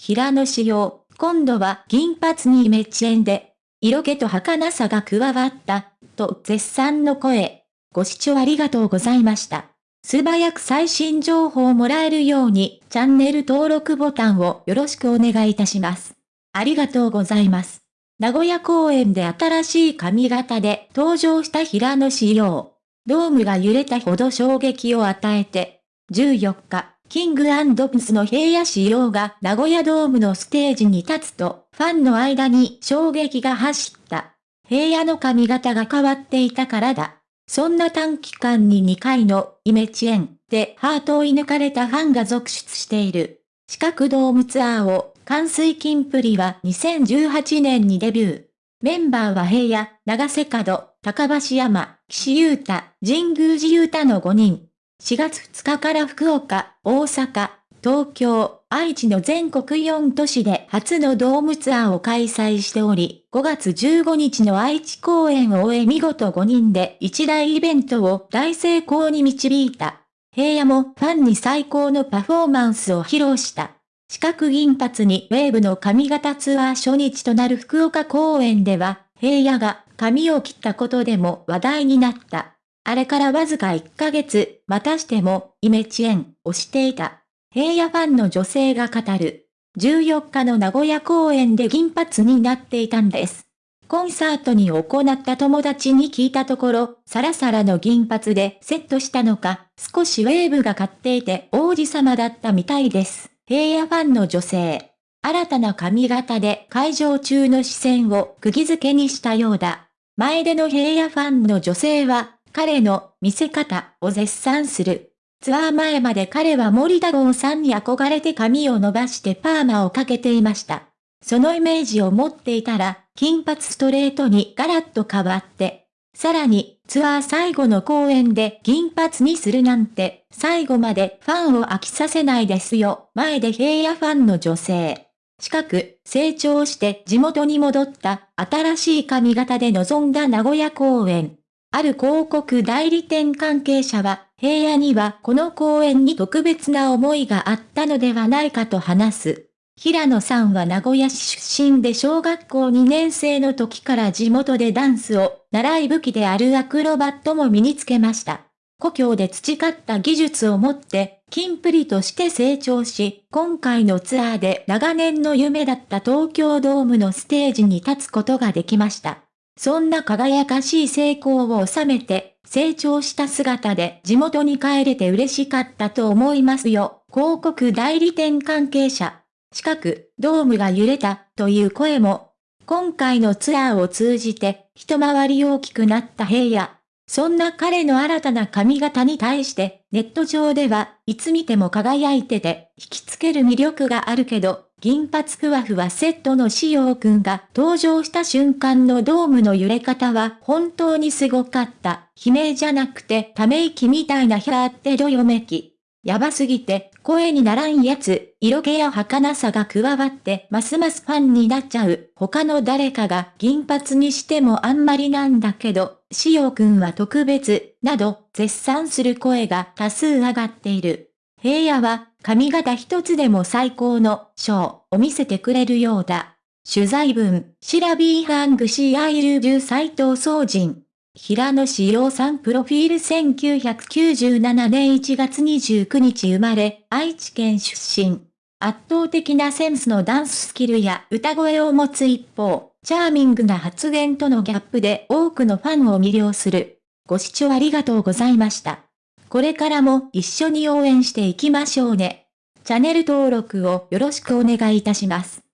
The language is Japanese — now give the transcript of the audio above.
平野仕様、今度は銀髪にイメチェンで、色気と儚さが加わった、と絶賛の声。ご視聴ありがとうございました。素早く最新情報をもらえるように、チャンネル登録ボタンをよろしくお願いいたします。ありがとうございます。名古屋公演で新しい髪型で登場した平野仕様。ドームが揺れたほど衝撃を与えて、14日、キングプスの平野仕様が名古屋ドームのステージに立つと、ファンの間に衝撃が走った。平野の髪型が変わっていたからだ。そんな短期間に2回のイメチェンでハートを射抜かれたファンが続出している。四角ドームツアーを、関水金プリは2018年にデビュー。メンバーは平野、長瀬角、高橋山、岸優太、神宮寺優太の5人。4月2日から福岡、大阪、東京、愛知の全国4都市で初のドームツアーを開催しており、5月15日の愛知公演を終え見事5人で一大イベントを大成功に導いた。平野もファンに最高のパフォーマンスを披露した。四角銀髪にウェーブの髪型ツアー初日となる福岡公演では、平野が髪を切ったことでも話題になった。あれからわずか1ヶ月、またしても、イメチェンをしていた。平野ファンの女性が語る。14日の名古屋公演で銀髪になっていたんです。コンサートに行った友達に聞いたところ、サラサラの銀髪でセットしたのか、少しウェーブが買っていて王子様だったみたいです。平野ファンの女性。新たな髪型で会場中の視線を釘付けにしたようだ。前での平野ファンの女性は、彼の見せ方を絶賛する。ツアー前まで彼は森田剛さんに憧れて髪を伸ばしてパーマをかけていました。そのイメージを持っていたら、金髪ストレートにガラッと変わって、さらに、ツアー最後の公演で銀髪にするなんて、最後までファンを飽きさせないですよ。前で平野ファンの女性。近く、成長して地元に戻った新しい髪型で臨んだ名古屋公演。ある広告代理店関係者は、平野にはこの公演に特別な思いがあったのではないかと話す。平野さんは名古屋市出身で小学校2年生の時から地元でダンスを習い武器であるアクロバットも身につけました。故郷で培った技術を持って、金プリとして成長し、今回のツアーで長年の夢だった東京ドームのステージに立つことができました。そんな輝かしい成功を収めて、成長した姿で地元に帰れて嬉しかったと思いますよ。広告代理店関係者。近く、ドームが揺れた、という声も。今回のツアーを通じて、一回り大きくなった平野。そんな彼の新たな髪型に対して、ネット上ではいつ見ても輝いてて、引きつける魅力があるけど、銀髪ふわふわセットの仕様くんが登場した瞬間のドームの揺れ方は本当にすごかった。悲鳴じゃなくてため息みたいなヒャーってどよめき。やばすぎて、声にならんやつ、色気や儚さが加わって、ますますファンになっちゃう。他の誰かが銀髪にしてもあんまりなんだけど、しおくんは特別、など、絶賛する声が多数上がっている。平野は、髪型一つでも最高の、ショーを見せてくれるようだ。取材文、シラビーハングシーアイルジュ斎藤総人。平野志陽さんプロフィール1997年1月29日生まれ、愛知県出身。圧倒的なセンスのダンススキルや歌声を持つ一方、チャーミングな発言とのギャップで多くのファンを魅了する。ご視聴ありがとうございました。これからも一緒に応援していきましょうね。チャンネル登録をよろしくお願いいたします。